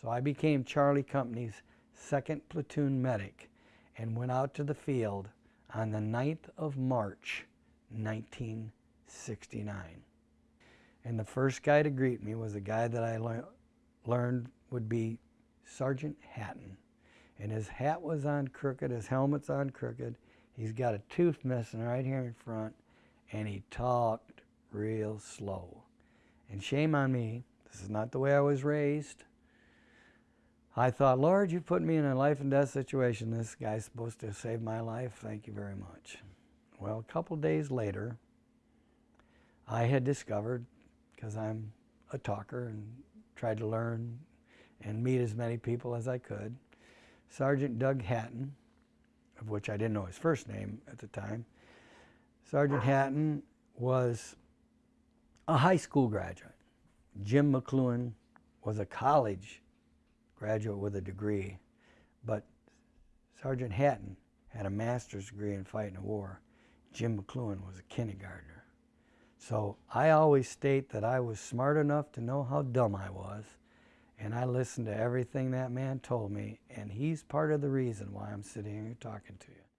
So I became Charlie Company's second platoon medic and went out to the field on the 9th of March, 1969. And the first guy to greet me was a guy that I le learned would be Sergeant Hatton. And his hat was on crooked, his helmet's on crooked. He's got a tooth missing right here in front, and he talked real slow. And shame on me, this is not the way I was raised. I thought, Lord, you put me in a life and death situation. This guy's supposed to save my life. Thank you very much. Well, a couple days later, I had discovered, because I'm a talker and tried to learn and meet as many people as I could, Sergeant Doug Hatton, of which I didn't know his first name at the time, Sergeant Hatton was a high school graduate. Jim McCloughan was a college graduate with a degree, but Sergeant Hatton had a master's degree in fighting a war. Jim McCloughan was a kindergartner. So I always state that I was smart enough to know how dumb I was, and I listened to everything that man told me, and he's part of the reason why I'm sitting here talking to you.